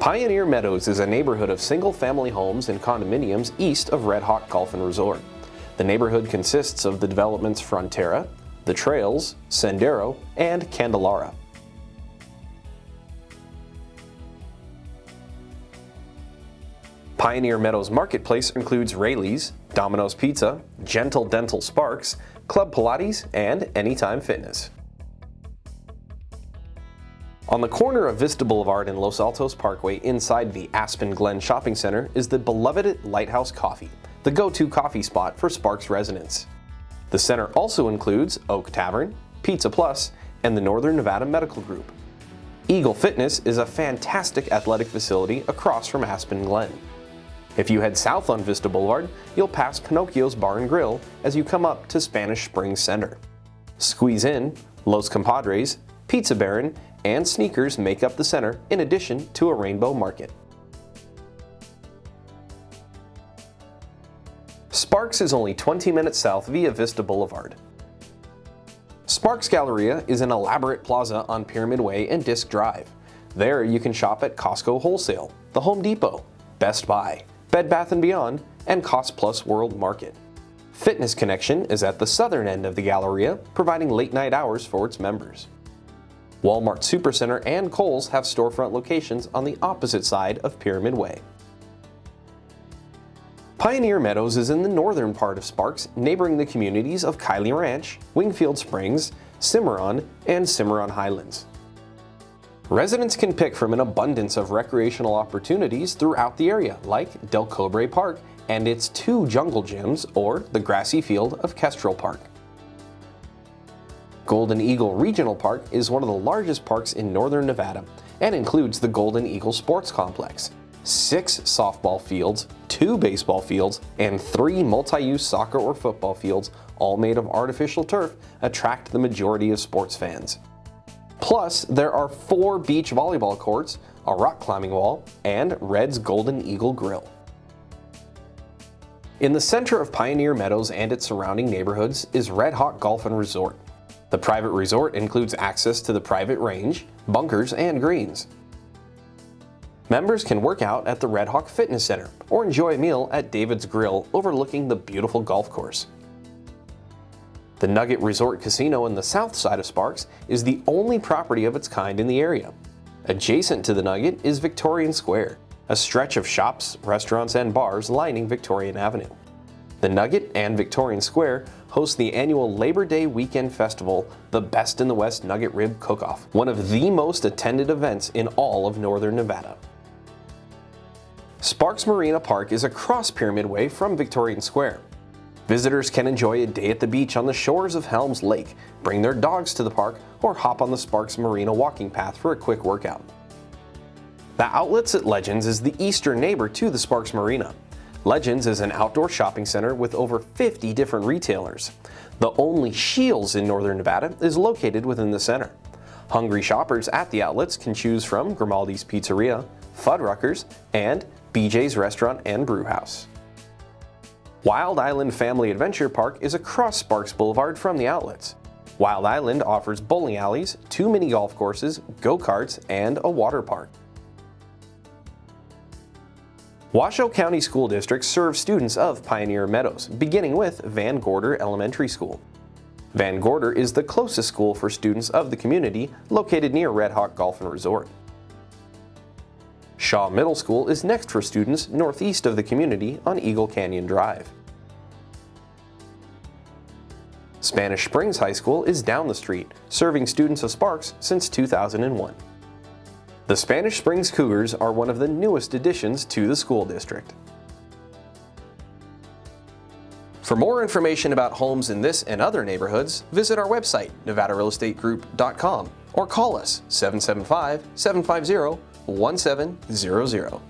Pioneer Meadows is a neighborhood of single-family homes and condominiums east of Red Hawk Golf and Resort. The neighborhood consists of the developments Frontera, The Trails, Sendero, and Candelara. Pioneer Meadows Marketplace includes Raley's, Domino's Pizza, Gentle Dental Sparks, Club Pilates, and Anytime Fitness. On the corner of Vista Boulevard and Los Altos Parkway inside the Aspen Glen Shopping Center is the beloved Lighthouse Coffee, the go-to coffee spot for Sparks residents. The center also includes Oak Tavern, Pizza Plus, and the Northern Nevada Medical Group. Eagle Fitness is a fantastic athletic facility across from Aspen Glen. If you head south on Vista Boulevard, you'll pass Pinocchio's Bar and Grill as you come up to Spanish Springs Center. Squeeze in, Los Compadres, Pizza Baron, and sneakers make up the center in addition to a rainbow market. Sparks is only 20 minutes south via Vista Boulevard. Sparks Galleria is an elaborate plaza on Pyramid Way and Disc Drive. There you can shop at Costco Wholesale, the Home Depot, Best Buy, Bed Bath & Beyond, and Cost Plus World Market. Fitness Connection is at the southern end of the Galleria, providing late night hours for its members. Walmart Supercenter and Kohl's have storefront locations on the opposite side of Pyramid Way. Pioneer Meadows is in the northern part of Sparks, neighboring the communities of Kiley Ranch, Wingfield Springs, Cimarron, and Cimarron Highlands. Residents can pick from an abundance of recreational opportunities throughout the area, like Del Cobre Park and its two jungle gyms, or the grassy field of Kestrel Park. Golden Eagle Regional Park is one of the largest parks in northern Nevada and includes the Golden Eagle Sports Complex, six softball fields, two baseball fields, and three multi-use soccer or football fields, all made of artificial turf, attract the majority of sports fans. Plus, there are four beach volleyball courts, a rock climbing wall, and Red's Golden Eagle Grill. In the center of Pioneer Meadows and its surrounding neighborhoods is Red Hawk Golf and Resort. The private resort includes access to the private range, bunkers, and greens. Members can work out at the Red Hawk Fitness Center or enjoy a meal at David's Grill overlooking the beautiful golf course. The Nugget Resort Casino in the south side of Sparks is the only property of its kind in the area. Adjacent to the Nugget is Victorian Square, a stretch of shops, restaurants, and bars lining Victorian Avenue. The Nugget and Victorian Square host the annual Labor Day weekend festival, the Best in the West Nugget Rib Cook-Off, one of the most attended events in all of Northern Nevada. Sparks Marina Park is across Pyramid Way from Victorian Square. Visitors can enjoy a day at the beach on the shores of Helms Lake, bring their dogs to the park, or hop on the Sparks Marina walking path for a quick workout. The Outlets at Legends is the eastern neighbor to the Sparks Marina. Legends is an outdoor shopping center with over 50 different retailers. The only Scheels in northern Nevada is located within the center. Hungry shoppers at the outlets can choose from Grimaldi's Pizzeria, Fuddruckers, and BJ's Restaurant and Brewhouse. Wild Island Family Adventure Park is across Sparks Boulevard from the outlets. Wild Island offers bowling alleys, two mini golf courses, go-karts, and a water park. Washoe County School District serves students of Pioneer Meadows, beginning with Van Gorder Elementary School. Van Gorder is the closest school for students of the community, located near Red Hawk Golf and Resort. Shaw Middle School is next for students northeast of the community on Eagle Canyon Drive. Spanish Springs High School is down the street, serving students of Sparks since 2001. The Spanish Springs Cougars are one of the newest additions to the school district. For more information about homes in this and other neighborhoods, visit our website, nevadarealestategroup.com or call us 775-750-1700.